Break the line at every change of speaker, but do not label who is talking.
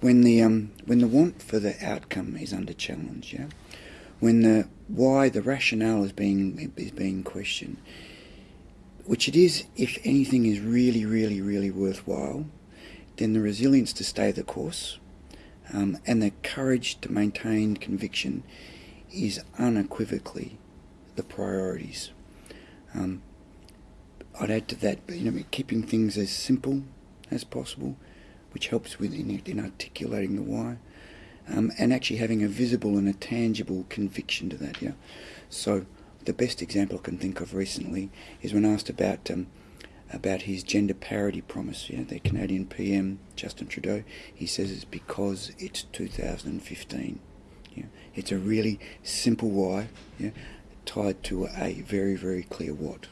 when the um, when the want for the outcome is under challenge, yeah, when the why the rationale is being is being questioned, which it is if anything is really really really worthwhile, then the resilience to stay the course, um, and the courage to maintain conviction, is unequivocally the priorities. Um, I'd add to that, you know, keeping things as simple as possible which helps with in, in articulating the why, um, and actually having a visible and a tangible conviction to that. Yeah. So the best example I can think of recently is when asked about um, about his gender parity promise. Yeah, the Canadian PM Justin Trudeau. He says it's because it's 2015. Yeah, it's a really simple why. Yeah, tied to a very very clear what.